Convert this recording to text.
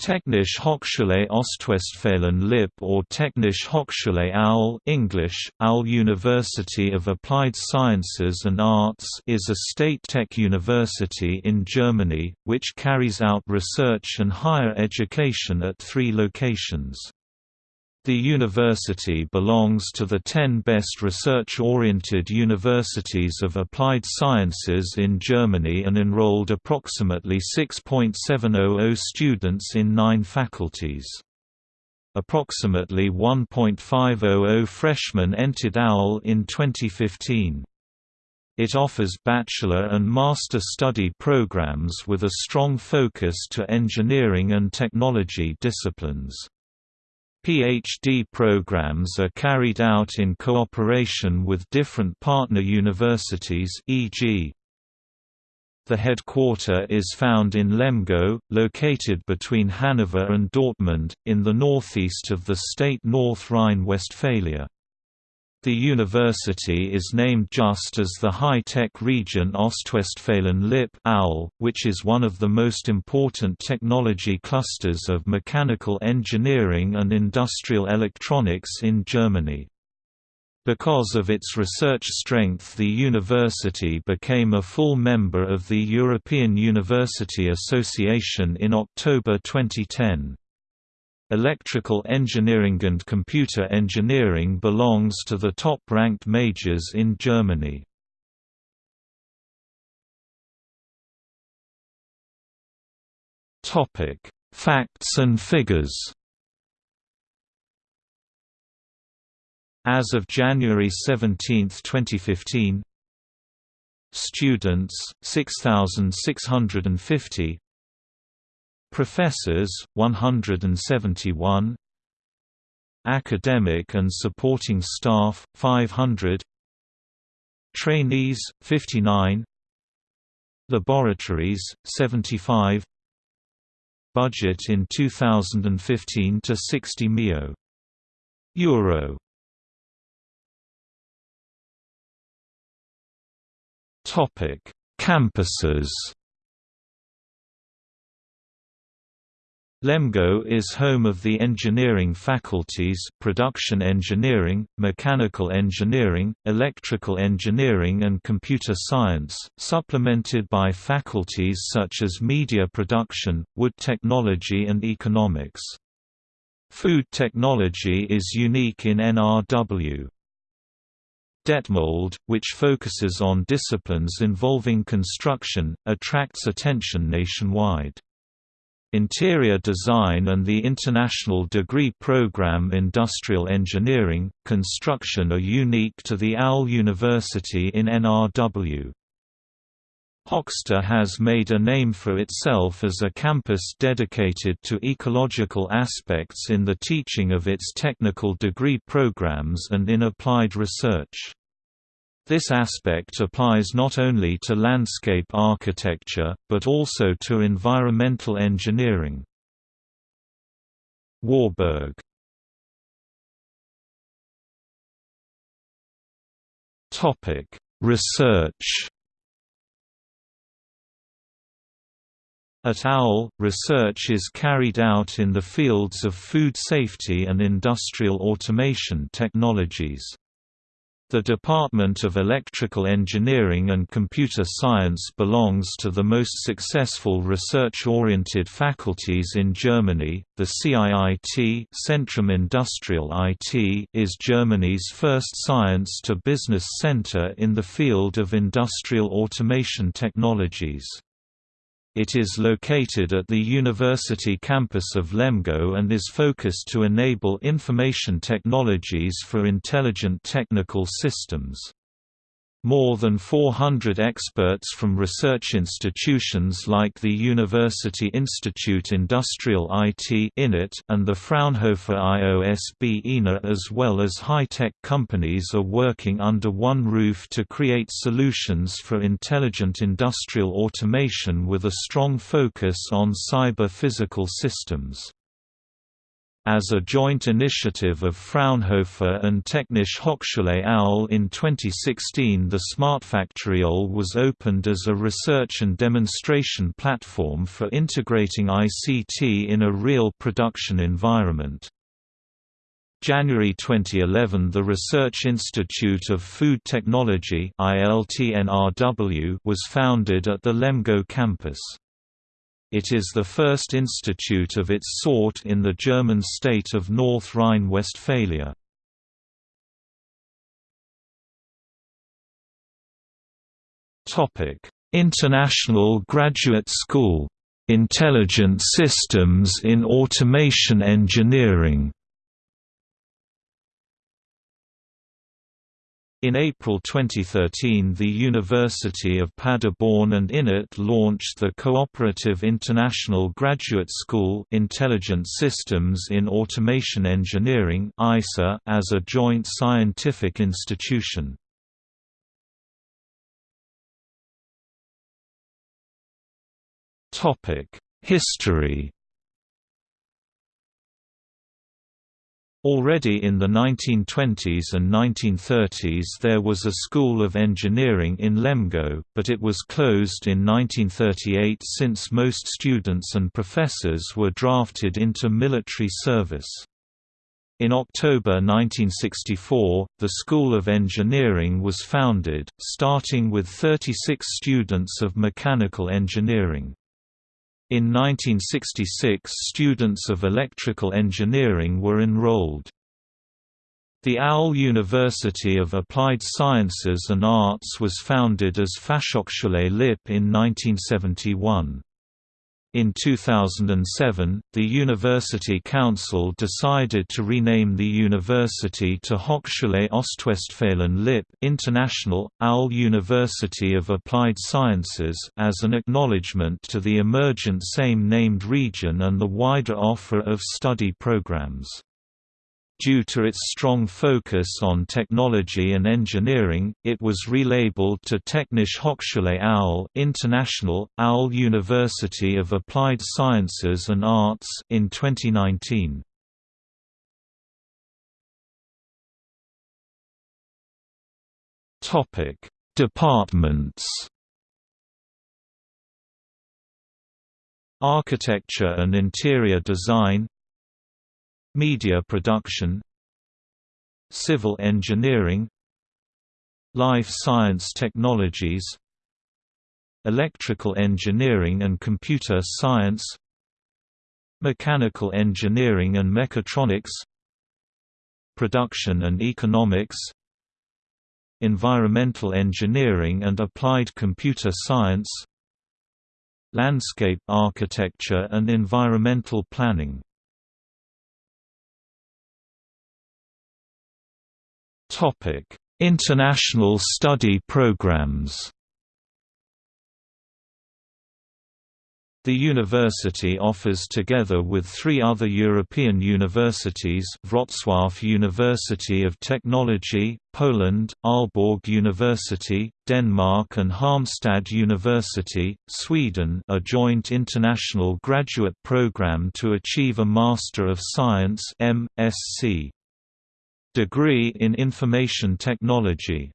Technische Hochschule Ostwestfalen Lippe or Technische Hochschule OWL English, OWL University of Applied Sciences and Arts is a state tech university in Germany, which carries out research and higher education at three locations. The university belongs to the 10 best research-oriented universities of applied sciences in Germany and enrolled approximately 6.700 students in nine faculties. Approximately 1.500 freshmen entered OWL in 2015. It offers bachelor and master study programs with a strong focus to engineering and technology disciplines. PhD programs are carried out in cooperation with different partner universities e.g. The headquarter is found in Lemgo, located between Hanover and Dortmund, in the northeast of the state North Rhine-Westphalia. The university is named just as the high-tech region Ostwestfalen-Lippe which is one of the most important technology clusters of mechanical engineering and industrial electronics in Germany. Because of its research strength the university became a full member of the European University Association in October 2010. Electrical engineering and computer engineering belongs to the top-ranked majors in Germany. Facts and figures As of January 17, 2015 Students, 6,650 Professors, 171 Academic and supporting staff, 500 Trainees, 59 Laboratories, 75 Budget in 2015 to 60 mio. Euro. Topic: Campuses Lemgo is home of the engineering faculties production engineering, mechanical engineering, electrical engineering and computer science, supplemented by faculties such as media production, wood technology and economics. Food technology is unique in NRW. Detmold, which focuses on disciplines involving construction, attracts attention nationwide. Interior Design and the International Degree Program Industrial Engineering, Construction are unique to the OWL University in NRW. Höxter has made a name for itself as a campus dedicated to ecological aspects in the teaching of its technical degree programs and in applied research. This aspect applies not only to landscape architecture, but also to environmental engineering. Warburg Research At OWL, research is carried out in the fields of food safety and industrial automation technologies. The Department of Electrical Engineering and Computer Science belongs to the most successful research-oriented faculties in Germany. The CIIT Centrum Industrial IT is Germany's first science-to-business center in the field of industrial automation technologies. It is located at the university campus of Lemgo and is focused to enable information technologies for intelligent technical systems. More than 400 experts from research institutions like the University Institute Industrial IT and the Fraunhofer IOSB INA as well as high-tech companies are working under one roof to create solutions for intelligent industrial automation with a strong focus on cyber-physical systems. As a joint initiative of Fraunhofer and Technische Hochschule OWL in 2016 the SmartFactory OWL was opened as a research and demonstration platform for integrating ICT in a real production environment. January 2011 The Research Institute of Food Technology was founded at the Lemgo campus. It is the first institute of its sort in the German state of North Rhine-Westphalia. International Graduate School. Intelligent Systems in Automation Engineering In April 2013 the University of Paderborn and INET launched the Cooperative International Graduate School Intelligent Systems in Automation Engineering as a joint scientific institution. History Already in the 1920s and 1930s there was a school of engineering in Lemgo, but it was closed in 1938 since most students and professors were drafted into military service. In October 1964, the School of Engineering was founded, starting with 36 students of mechanical engineering. In 1966 students of electrical engineering were enrolled. The OWL University of Applied Sciences and Arts was founded as Fachhochschule Lippe in 1971. In 2007, the University Council decided to rename the university to Hochschule Ostwestfalen Lippe International, OWL University of Applied Sciences as an acknowledgement to the emergent same-named region and the wider offer of study programs. Due to its strong focus on technology and engineering, it was relabeled to Technische Hochschule OWL International, OWL University of Applied Sciences and Arts in 2019. Topic: Departments. Architecture and Interior Design Media production Civil engineering Life science technologies Electrical engineering and computer science Mechanical engineering and mechatronics Production and economics Environmental engineering and applied computer science Landscape architecture and environmental planning Topic: International study programs. The university offers together with three other European universities Wrocław University of Technology, Poland, Aalborg University, Denmark and Halmstad University, Sweden a joint international graduate program to achieve a Master of Science degree in Information Technology